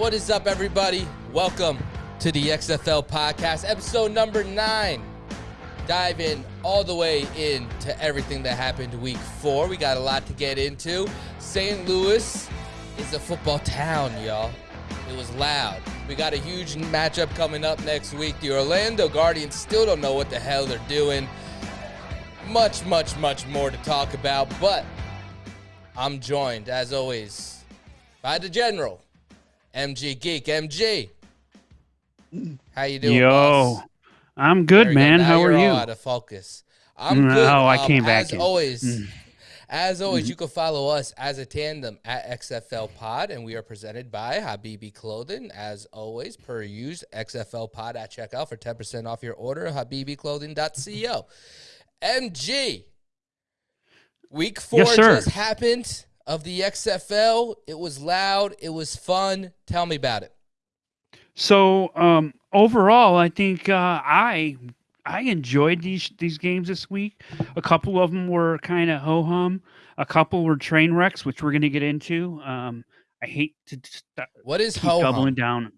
What is up, everybody? Welcome to the XFL podcast, episode number nine. Dive in all the way into everything that happened week four. We got a lot to get into. St. Louis is a football town, y'all. It was loud. We got a huge matchup coming up next week. The Orlando Guardians still don't know what the hell they're doing. Much, much, much more to talk about, but I'm joined, as always, by the General, MG Geek. MG, how you doing, Yo, boss? I'm good, we go. man. How are you? Out of focus. I'm No, good. I Um, came back As in. always, Mm. as always, you can follow us as a tandem at XFL Pod, and we are presented by Habibi Clothing. As always, per use, XFL Pod at checkout for 10% off your order. HabibiClothing.co. MG, week four Yes, just happened of the XFL. It was loud. It was fun. Tell me about it. So, um, overall, I think uh, I I enjoyed these these games this week. A couple of them were kind of ho hum. A couple were train wrecks, which we're going to get into. Um, I hate to just, uh, What is ho doubling down.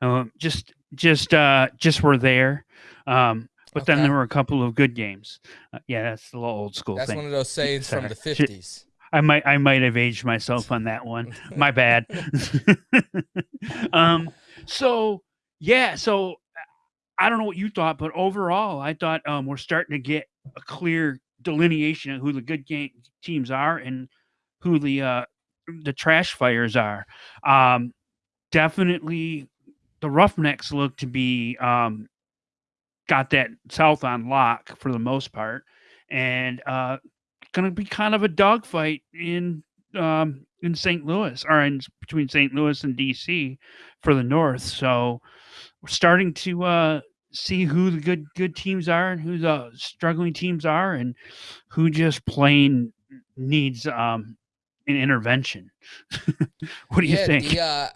Uh, just just uh, just were there. Um, but then there were a couple of good games. Uh, yeah, that's the little old school That's thing. one of those sayings from the Sorry. 50s. I might I might have aged myself on that one. My bad. um so yeah, so I don't know what you thought, but overall I thought um we're starting to get a clear delineation of who the good game teams are and who the uh the trash fires are. Um definitely the Roughnecks look to be um got that south on lock for the most part and uh going to be kind of a dogfight in um, in St. Louis or in between St. Louis and DC for the North. So we're starting to uh, see who the good good teams are and who the struggling teams are, and who just plain needs um, an intervention. what do you yeah, think? Uh,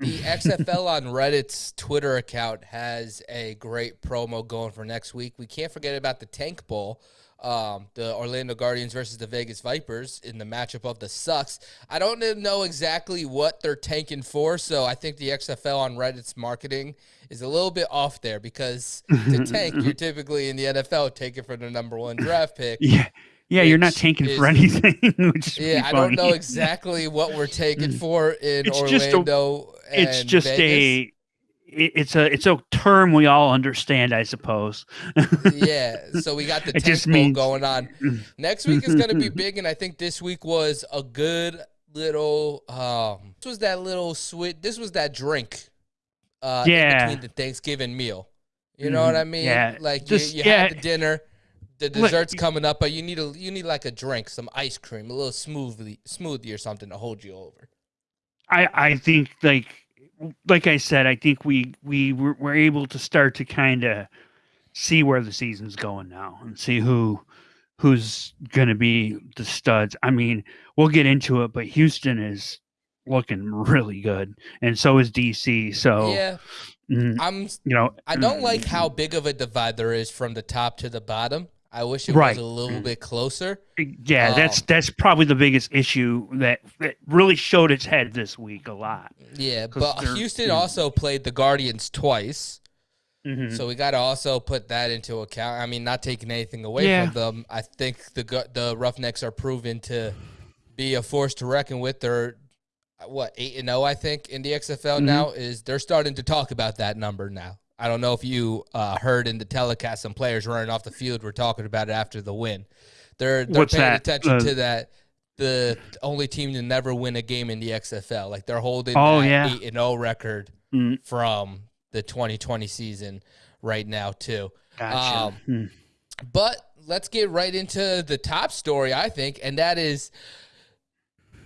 the XFL on Reddit's Twitter account has a great promo going for next week. We can't forget about the Tank Bowl. Um, the Orlando Guardians versus the Vegas Vipers in the matchup of the Sucks. I don't know exactly what they're tanking for, so I think the XFL on Reddit's marketing is a little bit off there because to tank, you're typically in the NFL taking for the number one draft pick. yeah. Yeah, you're not tanking for anything. which Yeah, I don't know exactly what we're taking for in It's just a- Orlando. it's just Vegas. a it's a it's a term we all understand i suppose yeah. So we got the It tank means- going on. Next week is going to be big, and I think this week was a good little. Um, this was that little sweet. This was that drink. Uh, Yeah. between the Thanksgiving meal. You know what Mhm. I mean? Yeah. Like Just- you, you yeah. had the dinner. The dessert's coming up, but you need a you need like a drink, some ice cream, a little smoothie, smoothie or something to hold you over. i i think like like i said i think we we were, were able to start to kind of see where the season's going now and see who who's going to be the studs i mean we'll get into it but houston is looking really good and so is dc so yeah, mm, I'm you know I don't like how big of a divide there is from the top to the bottom. I wish it Right. was a little bit closer. Yeah, that's Um, that's probably the biggest issue that, that really showed its head this week a lot. Yeah, but Houston mm. also played the Guardians twice, Mhm. so we got to also put that into account. I mean, not taking anything away Yeah. from them. I think the the Roughnecks are proven to be a force to reckon with. They're uh, what eight and zero, I think, in the XFL Mhm. now. Is they're starting to talk about that number now. I don't know if you uh, heard in the telecast some players running off the field were talking about it after the win. They're they're What's paying that? attention Uh, to that. The only team to never win a game in the XFL, like they're holding Oh, yeah. eight and zero record Mm, from the 2020 season right now too. gotcha. Um, Mm. But let's get right into the top story, I think, and that is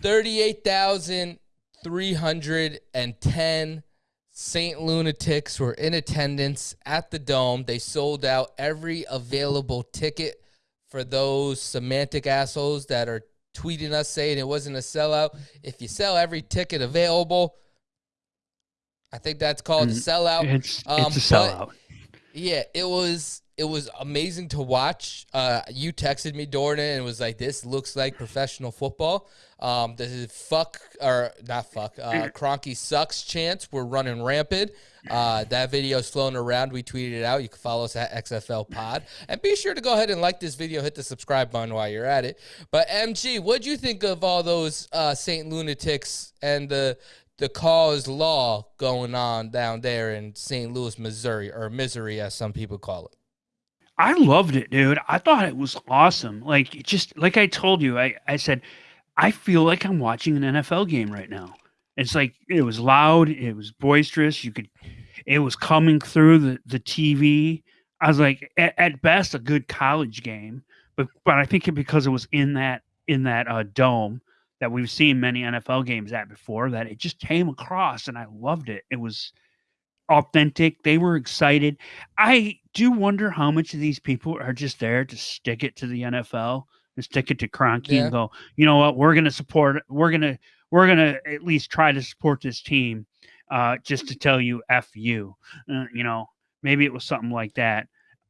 38,310 St. Lunatics were in attendance at the Dome. They sold out every available ticket for those semantic assholes that are tweeting us saying it wasn't a sellout. If you sell every ticket available, I think that's called a Mm, sellout. It's um, it's a sellout. Yeah, it was it was amazing to watch. Uh, you texted me, Jordan, and was like, "This looks like professional football." Um, is fuck or not fuck, uh, Kroenke sucks Chance we're running rampant. Uh, that video is flown around. We tweeted it out. You can follow us at XFL Pod, and be sure to go ahead and like this video. Hit the subscribe button while you're at it. But MG, what'd you think of all those uh, Saint lunatics and the the cause law going on down there in St. Louis, Missouri, or Missouri, as some people call it? I loved it, dude. I thought it was awesome. Like just like I told you, I, I said, I feel like I'm watching an NFL game right now. It's like it was loud, it was boisterous. You could, it was coming through the the TV. I was like, at, at best, a good college game, but but I think it because it was in that in that uh, dome that we've seen many NFL games at before, that it just came across, and I loved it. It was authentic. They were excited. I do wonder how much of these people are just there to stick it to the NFL and stick it to Kroenke Yeah. and go, you know what, we're gonna support we're gonna we're gonna at least try to support this team uh just to tell you F you. Uh, you know, maybe it was something like that.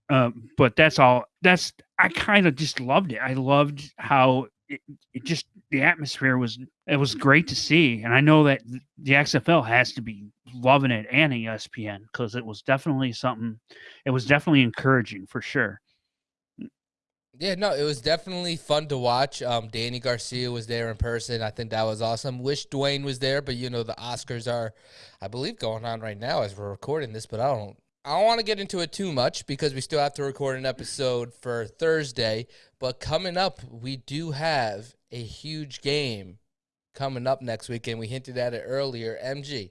Um, but that's all that's I kind of just loved it. I loved how it, it just the atmosphere was it was great to see. And I know that the XFL has to be loving it and ESPN because it was definitely something it was definitely encouraging for sure. Yeah, no, it was definitely fun to watch. Um, Danny Garcia was there in person. I think that was awesome. Wish Dwayne was there, but you know the Oscars are, I believe, going on right now as we're recording this. But I don't, I don't want to get into it too much because we still have to record an episode for Thursday. But coming up, we do have a huge game coming up next week, and we hinted at it earlier. MG,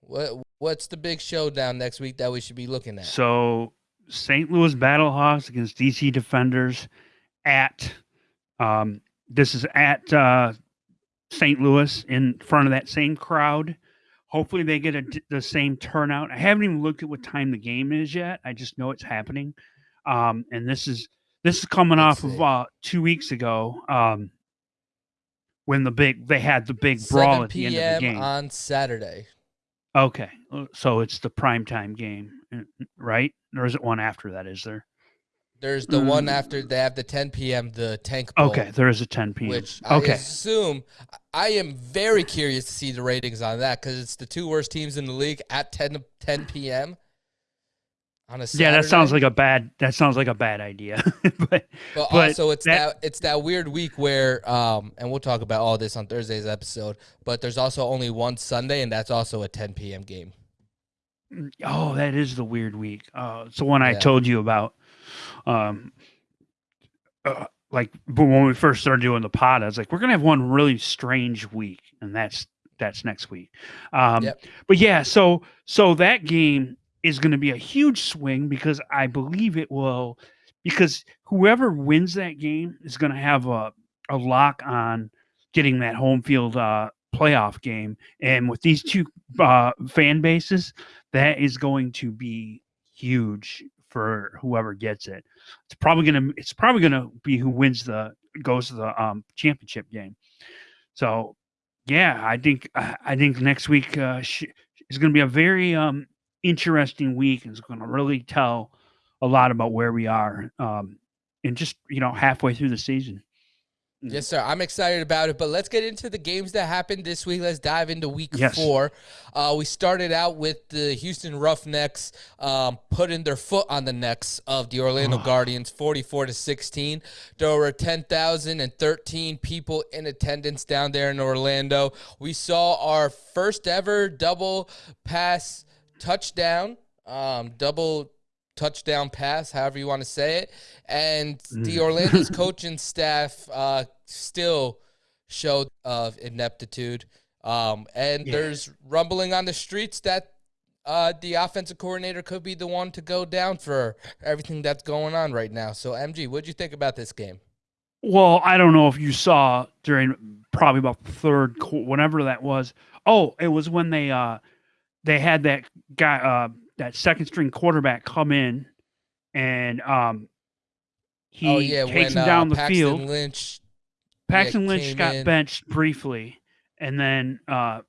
what what's the big showdown next week that we should be looking at? So St. Louis Battlehawks against DC Defenders at um, this is at uh, St. Louis in front of that same crowd. Hopefully they get a, the same turnout. I haven't even looked at what time the game is yet. I just know it's happening. Um, and this is this is coming Let's off see. of uh, two weeks ago um, when the big they had the big brawl at the end of the game. on Saturday. Okay, uh, so it's the prime time game, uh, right? Or is it one after that? Is there? There's the one Mm. after they have the 10 p.m. the tank bowl, Okay, there is a 10 p.m. which I okay, assume I am very curious to see the ratings on that because it's the two worst teams in the league at 10 10 p.m. on a Saturday. yeah, that sounds like a bad. That sounds like a bad idea. but But, but also, it's that- that, it's that weird week where, um, and we'll talk about all this on Thursday's episode. But there's also only one Sunday, and that's also a 10 p.m. game. oh, that is the weird week. Uh, it's the one I told you about. Um, uh, like but when we first started doing the pod, I was like, we're gonna have one really strange week, and that's that's next week. Um, Yep. But yeah, so so that game is going to be a huge swing because I believe it will, because whoever wins that game is going to have a a lock on getting that home field uh, playoff game, and with these two uh, fan bases, that is going to be huge for whoever gets it. It's probably gonna it's probably gonna be who wins the goes to the um, championship game. So yeah, I think I think next week uh, is going to be a very um, interesting week. and It's going to really tell a lot about where we are, um, and just you know halfway through the season. Yes, sir. I'm excited about it. But let's get into the games that happened this week. Let's dive into week Yes. four. Uh, we started out with the Houston Roughnecks um, putting their foot on the necks of the Orlando Oh. Guardians, 44 to 16. There were 10,013 people in attendance down there in Orlando. We saw our first ever double pass touchdown, um, double touchdown pass, however you want to say it. And the Mm. Orlando's coaching staff uh, still showed of ineptitude. Um, and Yeah. there's rumbling on the streets that uh, the offensive coordinator could be the one to go down for everything that's going on right now. So, MG, what'd you think about this game? Well, I don't know if you saw during probably about the third, qu- whenever that was. Oh, it was when they uh they had that guy uh that second string quarterback come in and um he oh yeah, takes when him down uh, the Paxton field. Lynch. Paxton Lynch got in. benched briefly, and then uh,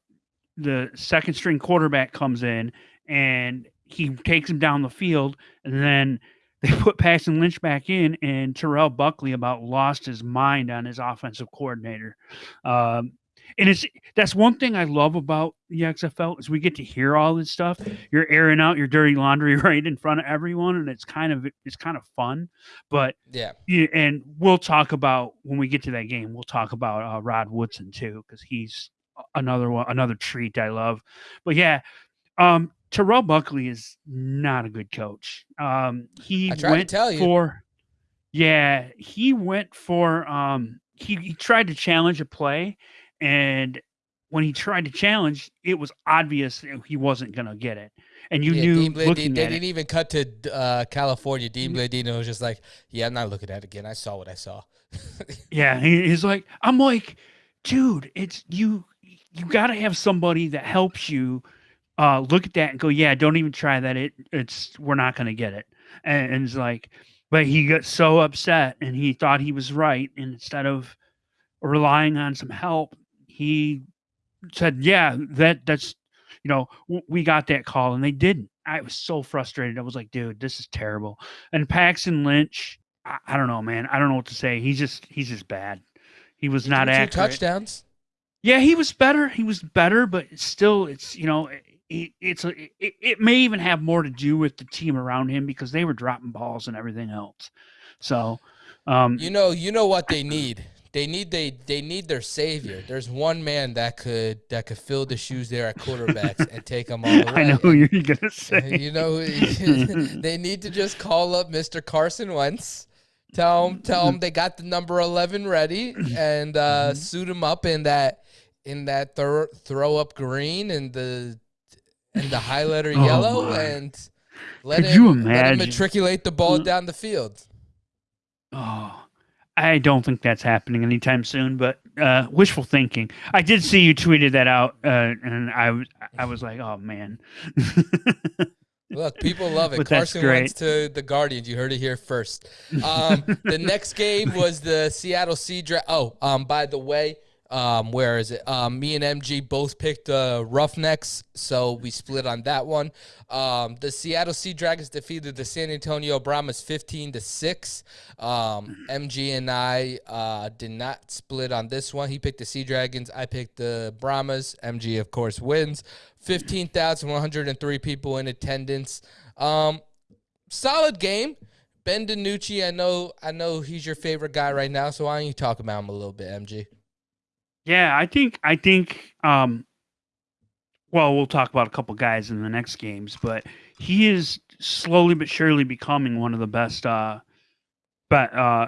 the second string quarterback comes in and he takes him down the field, and then they put Paxton Lynch back in, and Terrell Buckley about lost his mind on his offensive coordinator. Um, and it's that's one thing I love about the XFL is we get to hear all this stuff. You're airing out your dirty laundry right in front of everyone, and it's kind of it's kind of fun. But yeah, yeah and we'll talk about when we get to that game. We'll talk about uh, Rod Woodson too because he's another one, another treat I love. But yeah, um, Terrell Buckley is not a good coach. Um, he went for yeah, he went for um, he, he tried to challenge a play and when he tried to challenge, it was obvious he wasn't going to get it. And you yeah, knew Dean Blade, looking they, at didn't it, even cut to uh, California. Dean Blandino was just like, "Yeah, I'm not looking at it again. I saw what I saw." yeah, he's like, I'm like, dude, it's you. You got to have somebody that helps you uh, look at that and go, "Yeah, don't even try that. It, it's we're not going to get it." And, and it's like, but he got so upset and he thought he was right, and instead of relying on some help, he said, "Yeah, that that's you know we got that call," and they didn't. I was so frustrated. I was like, "Dude, this is terrible." And Paxton Lynch, I, I don't know, man. I don't know what to say. He's just he's just bad. He was not accurate. touchdowns. Yeah, he was better. He was better, but still, it's you know, it, it's a, it, it may even have more to do with the team around him because they were dropping balls and everything else. So, um, you know, you know what they need. They need they they need their savior. There's one man that could that could fill the shoes there at quarterbacks and take them all the way. I know who you're gonna say. You know, they need to just call up Mr. Carson Wentz, tell him tell him they got the number eleven ready, and uh, mm-hmm. suit him up in that in that throw, throw up green and the and the highlighter oh yellow, my. and let Could him, you imagine? let him matriculate the ball mm. down the field. Oh, I don't think that's happening anytime soon, but uh, wishful thinking. I did see you tweeted that out, uh, and I was I was like, oh man. Look, people love it. But Carson Wentz to the Guardians. You heard it here first. Um, the next game was the Seattle Sea Dragon. Oh, um, by the way, um, where is it? Um, me and MG both picked uh, Roughnecks, so we split on that one. Um, the Seattle Sea Dragons defeated the San Antonio Brahmas 15 to 6. Um, MG and I uh, did not split on this one. He picked the Sea Dragons, I picked the Brahmas. MG, of course, wins. 15,103 people in attendance. Um, solid game. Ben DiNucci, I know, I know he's your favorite guy right now. So why don't you talk about him a little bit, MG? Yeah, I think I think um well, we'll talk about a couple guys in the next games, but he is slowly but surely becoming one of the best uh but uh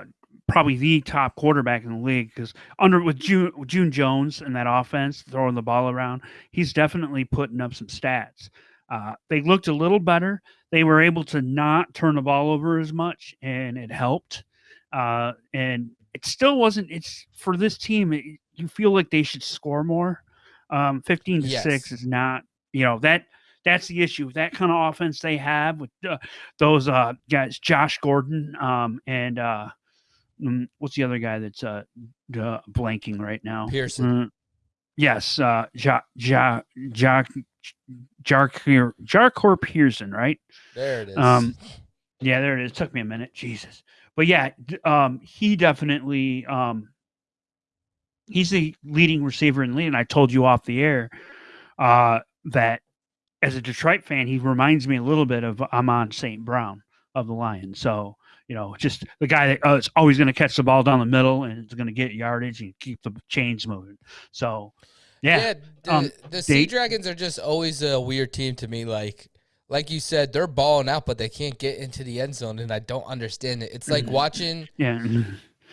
probably the top quarterback in the league because under with June June Jones and that offense throwing the ball around, he's definitely putting up some stats. Uh, they looked a little better. They were able to not turn the ball over as much, and it helped. Uh, and it still wasn't. It's for this team. It, you feel like they should score more. Um, 15 to yes. 6 is not, you know, that that's the issue. That kind of offense they have with uh, those uh, guys, Josh Gordon, um, and uh, mm, what's the other guy that's uh, uh blanking right now? Pearson. Uh, yes, uh, ja, ja, ja, Jahcour, Jahcour Pearson, right? There it is. Um, yeah, there it is. It took me a minute. Jesus. But yeah, um, he definitely um, he's the leading receiver in the league. And I told you off the air uh, that as a Detroit fan, he reminds me a little bit of Amon St. Brown of the Lions. So, you know, just the guy that uh, is always going to catch the ball down the middle and it's going to get yardage and keep the chains moving. So, yeah. Yeah. The, um, the Sea Dragons are just always a weird team to me. Like, like you said, they're balling out, but they can't get into the end zone, and I don't understand it. It's like mm-hmm. watching. Yeah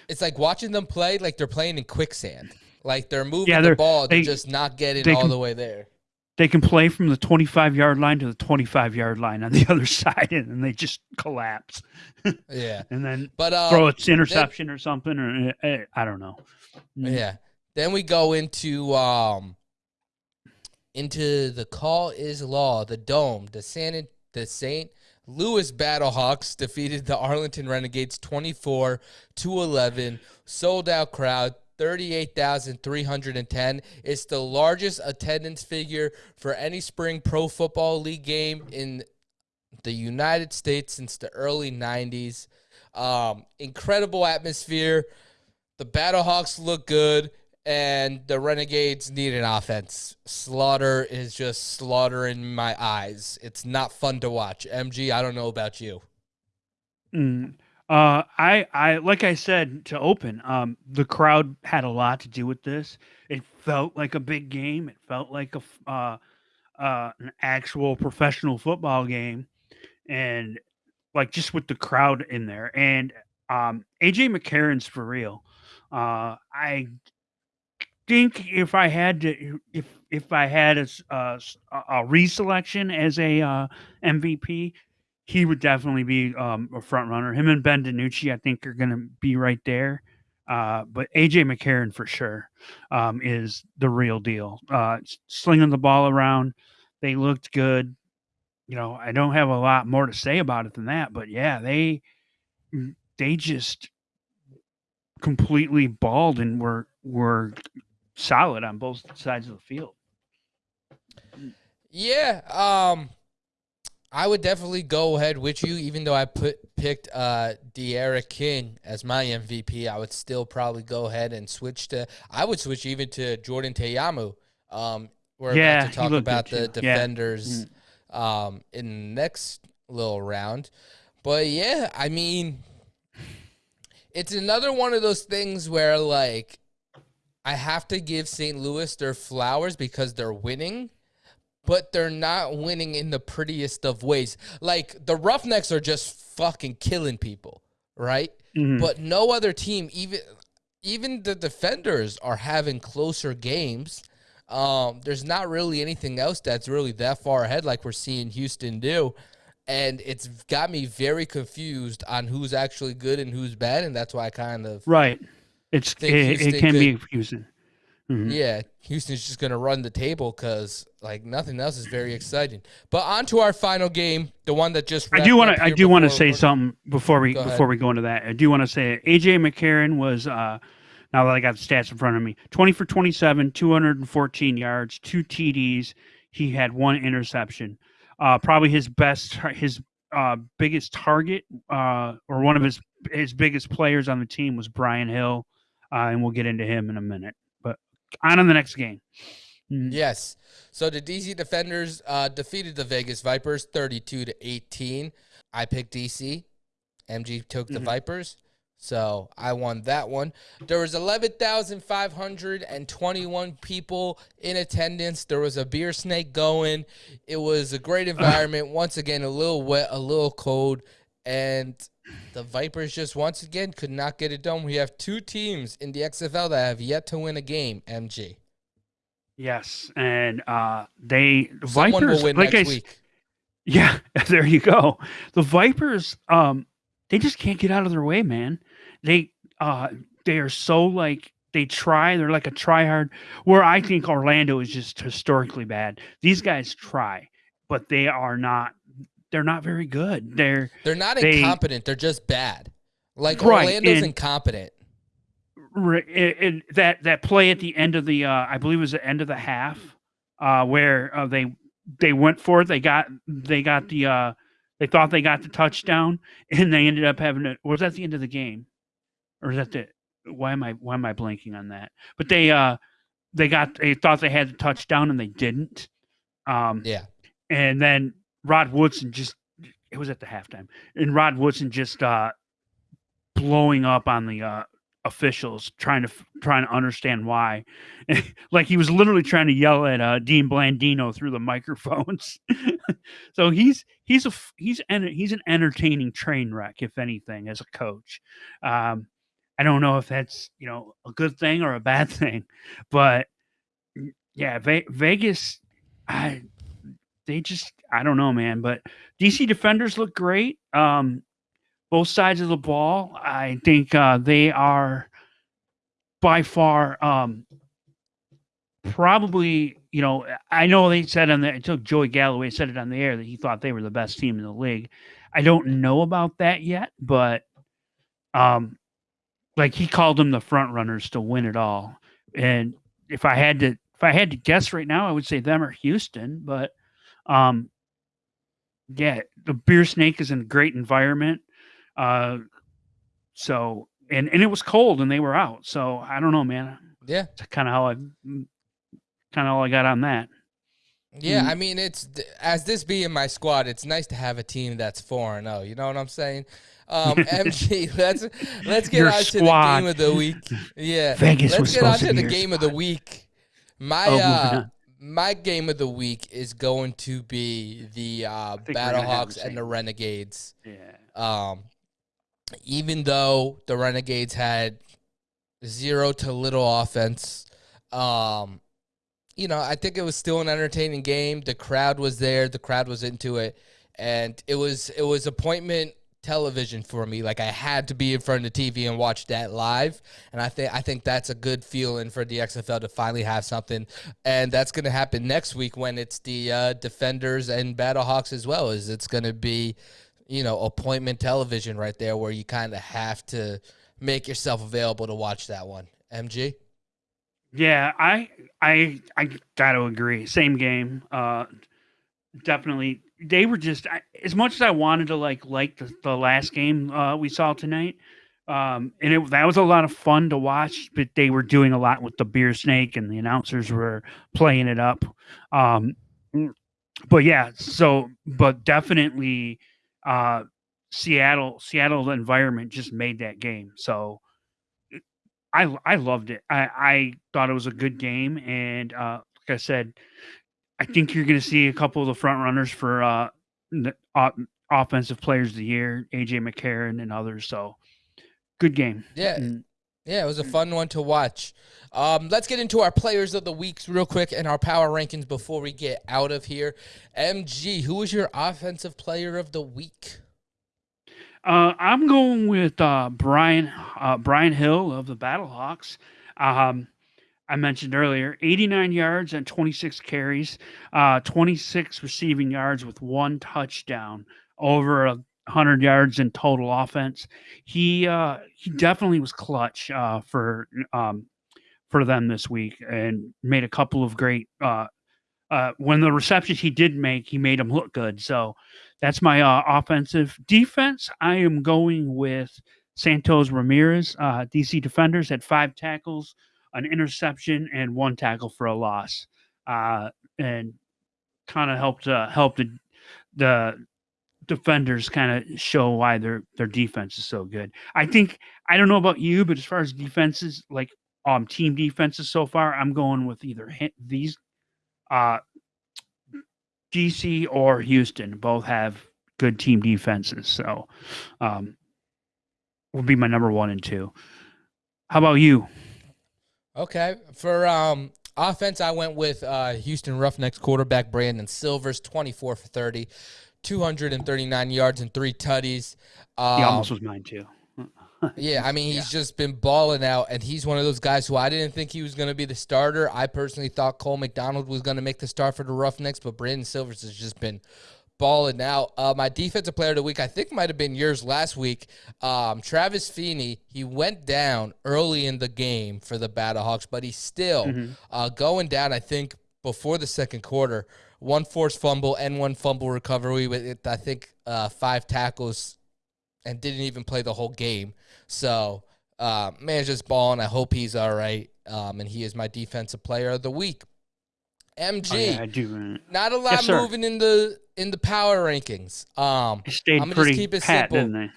it's like watching them play like they're playing in quicksand. Like they're moving yeah, they're, the ball, they're they, just not getting all can, the way there. They can play from the 25 yard line to the 25 yard line on the other side, and then they just collapse. yeah, and then but um, throw its interception then, or something, or uh, I don't know. Mm. Yeah. Then we go into um into the call is law, the dome, the San the Saint Louis Battlehawks defeated the Arlington Renegades 24 to 11. Sold out crowd. 38,310. It's the largest attendance figure for any spring pro football league game in the United States since the early 90s. Um, incredible atmosphere. The Battlehawks look good, and the Renegades need an offense. Sloter is just slaughtering my eyes. It's not fun to watch. MG, I don't know about you. Mm. Uh, I, I, like I said to open, um, the crowd had a lot to do with this. It felt like a big game. It felt like a, uh, uh, an actual professional football game, and like just with the crowd in there. And um, AJ McCarron's for real. Uh, I think if I had to, if if I had a a, a reselection as a uh, MVP, he would definitely be um, a front runner. Him and Ben DiNucci, I think, are going to be right there. Uh, but AJ McCarron for sure um, is the real deal. Uh, slinging the ball around, they looked good. You know, I don't have a lot more to say about it than that, but yeah, they mm, they just completely balled and were were solid on both sides of the field. Yeah, um, I would definitely go ahead with you, even though I put picked uh D'Eriq King as my MVP. I would still probably go ahead and switch to. I would switch even to Jordan Ta'amu. Um, we're Yeah, about to talk about the too. Yeah. defenders um in the next little round. But yeah, I mean it's another one of those things where like I have to give St. Louis their flowers because they're winning, but they're not winning in the prettiest of ways. Like the Roughnecks are just fucking killing people, right? Mhm. But no other team, even even the defenders, are having closer games. Um, there's not really anything else that's really that far ahead, like we're seeing Houston do, and it's got me very confused on who's actually good and who's bad, and that's why I kind of right. It's it, it can be could- confusing. Mhm. yeah, Houston's just gonna run the table because like nothing else is very exciting. But on to our final game, the one that just I do want to. I do want to say something before we Go before we go into that. I do want to say AJ McCarron was. uh Now that I got the stats in front of me, twenty for twenty-seven, two hundred and fourteen yards, two TDs. He had one interception. Uh, probably his best, his uh, biggest target, uh, or one of his his biggest players on the team was Brian Hill, uh, and we'll get into him in a minute. But on to the next game. Mm, Yes. So the DC Defenders uh, defeated the Vegas Vipers 32 to 18. I picked DC. MG took the Mhm. Vipers. So I won that one. There was 11,521 people in attendance. There was a beer snake going. It was a great environment. once again, a little wet, a little cold, and the Vipers just once again could not get it done. We have two teams in the XFL that have yet to win a game. MG. Yes, and uh, they the Vipers, will win like I week. Yeah, there you go. The Vipers, um, they just can't get out of their way, man. They uh they are so like they try, they're like a try hard where I think Orlando is just historically bad. These guys try, but they are not they're not very good. They're They're not They- incompetent. They're just bad. Like Right, Orlando's and- incompetent. re- it, it, that that play at the end of the uh I believe it was the end of the half uh where uh, they they went for it they got they got the uh they thought they got the touchdown and they ended up having it was that the end of the game or is that the why am I why am I blanking on that but they uh they got they thought they had the touchdown and they didn't um Yeah. and then Rod Woodson just it was at the halftime and Rod Woodson just uh blowing up on the uh officials trying to trying to understand why. Like he was literally trying to yell at uh Dean Blandino through the microphones. So he's he's a he's an he's an entertaining train wreck if anything as a coach. Um I don't know if that's you know a good thing or a bad thing but yeah Ve- Vegas I they just I don't know, man. But DC defenders look great. Um, both sides of the ball. I think uh, they are by far um, probably. You know, I know they said on the. I took Joey Galloway said it on the air that he thought they were the best team in the league. I don't know about that yet, but um, like he called them the front runners to win it all. And if I had to, if I had to guess right now, I would say them or Houston. But um, yeah, the beer snake is in a great environment. Uh, so and and it was cold and they were out. So I don't know, man. Yeah, that's kind of how I kind of all I got on that. Yeah, mm I mean, it's as this being my squad, it's nice to have a team that's four and zero. Oh, you know what I'm saying? Um, MG, let's let's get Your on squad. to the game of the week. Yeah, Vegas let's get on to to the game of the week. My Oh, uh. My game of the week is going to be the uh, think we're gonna have Battlehawks and the. Renegades. Yeah. Um, even though the Renegades had zero to little offense, um, you know, I think it was still an entertaining game. The crowd was there, the crowd was into it, and it was it was appointment television for me. Like I had to be in front of the TV and watch that live, and I think I think that's a good feeling for the XFL to finally have something, and that's going to happen next week when it's the uh, Defenders and Battlehawks as well. Is it's going to be, you know, appointment television right there where you kind of have to make yourself available to watch that one. MG. Yeah, I I I got to agree. Same game. Uh definitely they were just I, as much as I wanted to like like the, the last game uh we saw tonight. Um and it that was a lot of fun to watch, but they were doing a lot with the beer snake and the announcers were playing it up. Um but yeah, so but definitely uh Seattle Seattle environment just made that game. So I I loved it. I I thought it was a good game, and uh, like I said, I think you're going to see a couple of the front runners for uh, the, offensive players of the year, AJ McCarron and others. So good game. Yeah, Mm. Yeah, it was a fun one to watch. Um, let's get into our players of the weeks real quick and our power rankings before we get out of here. MG, who was your offensive player of the week? Uh, I'm going with uh, Brian uh, Brian Hill of the Battlehawks. Um, I mentioned earlier, 89 yards and 26 carries, uh, 26 receiving yards with one touchdown, over a hundred yards in total offense. He uh, he definitely was clutch uh, for um, for them this week and made a couple of great. Uh, uh, when the receptions he did make, he made them look good. So that's my uh, offensive defense. I am going with Santos Ramirez. DC defenders had five tackles, an interception, and one tackle for a loss, uh, and kind of helped uh, help the the defenders kind of show why their their defense is so good. I think I don't know about you, but as far as defenses, like um team defenses so far, I'm going with either these uh DC or Houston. Both have good team defenses, so um be my number one and two. How about you? Okay. For um, offense, I went with uh, Houston Roughnecks quarterback Brandon Silvers, 24 for 30, 239 yards and three tutties. He Um, almost was mine too. Yeah, I mean, he's just been balling out, and he's one of those guys who I didn't think he was going to be the starter. I personally thought Cole McDonald was going to make the start for the Roughnecks, but Brandon Silvers has just been balling out. Uh, my defensive player of the week, I think, might have been yours last week. Um, Travis Feeney, he went down early in the game for the Battlehawks, but he's still Mhm. uh, going down, I think, before the second quarter. One forced fumble and one fumble recovery with, I think, uh, five tackles and didn't even play the whole game. So, uh, man's just balling. I hope he's all right. Um, and he is my defensive player of the week. MG, Oh, yeah, I do. not a lot Yes, moving in the in the power rankings. Um, It stayed just pretty keep it pat, simple. didn't they?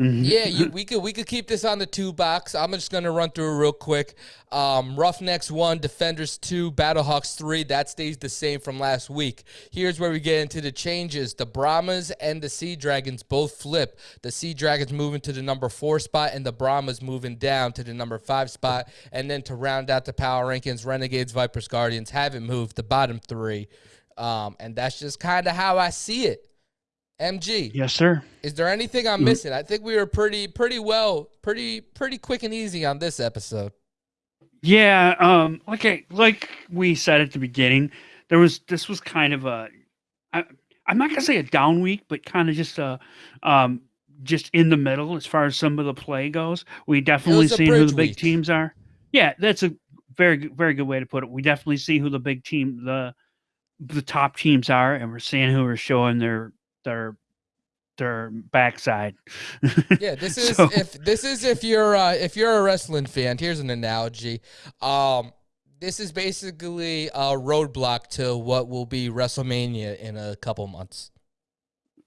Mhm. yeah, you, we could we could keep this on the two box. I'm just gonna run through it real quick. Um, Roughnecks one, Defenders two, Battlehawks three. That stays the same from last week. Here's where we get into the changes. The Brahmas and the Sea Dragons both flip. The Sea Dragons moving to the number four spot, and the Brahmas moving down to the number five spot. And then to round out the power rankings, Renegades, Vipers, Guardians haven't moved. The bottom three, um, and that's just kind of how I see it. MG. Yes, sir. Is there anything I'm Mm. missing? I think we were pretty pretty well, pretty pretty quick and easy on this episode. Yeah, um, like I like we said at the beginning, there was this was kind of a, I, I'm not gonna say a down week, but kind of just a, um, just in the middle as far as some of the play goes. We definitely was a see who the big week. teams are. Yeah, that's a very very good way to put it. We definitely see who the big team the the top teams are, and we're seeing who are showing their their their backside. Yeah, this is So- if this is if you're uh, if you're a wrestling fan. Here's an analogy. Um, this is basically a roadblock to what will be WrestleMania in a couple months.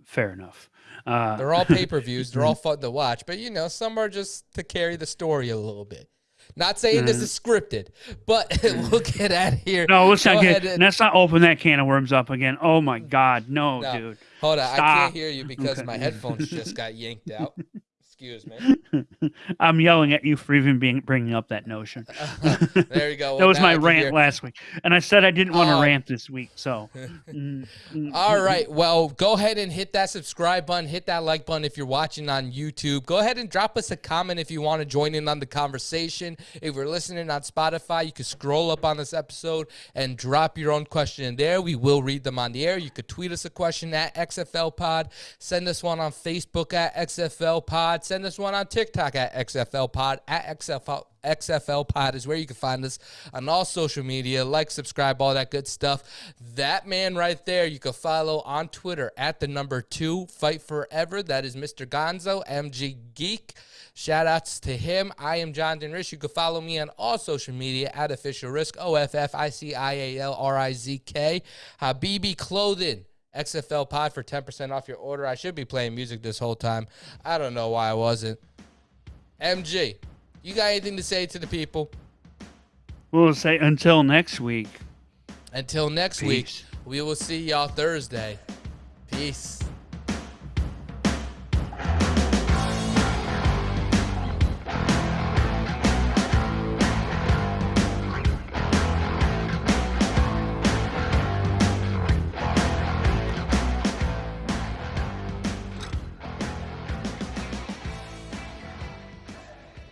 Fair enough. Uh, They're all pay per views. They're all fun to watch, but you know, some are just to carry the story a little bit. Not saying this Mhm. is scripted, but we'll get out of here. no, let's Go not get. and- Let's not open that can of worms up again. Oh my God, no, No. dude. Hold on, I can't hear you because Okay. my headphones just got yanked out. Excuse me. I'm yelling at you for even being bringing up that notion. there you go. that was my rant hear- last week, and I said I didn't want to Oh. rant this week. So, mm, mm, All mm. Well, go ahead and hit that subscribe button, hit that like button if you're watching on YouTube. Go ahead and drop us a comment if you want to join in on the conversation. If you're listening on Spotify, you can scroll up on this episode and drop your own question in there. We will read them on the air. You could tweet us a question at XFL Pod, send us one on Facebook at XFL Pod, send us one on TikTok at XFL Pod at XFL. XFL Pod is where you can find us on all social media. Like, subscribe, all that good stuff. That man right there, you can follow on Twitter at the number two Fight Forever. That is Mr. Gonzo, MG Geek. Shout outs to him. I am Jonathan Rizk. You can follow me on all social media at Official Rizk, O F F I C I A L R I Z K. Habibi Clothing. XFL Pod for 10% off your order. I should be playing music this whole time. I don't know why I wasn't. MG, you got anything to say to the people? We'll say until next week. Until next week, we will see y'all Thursday. Peace.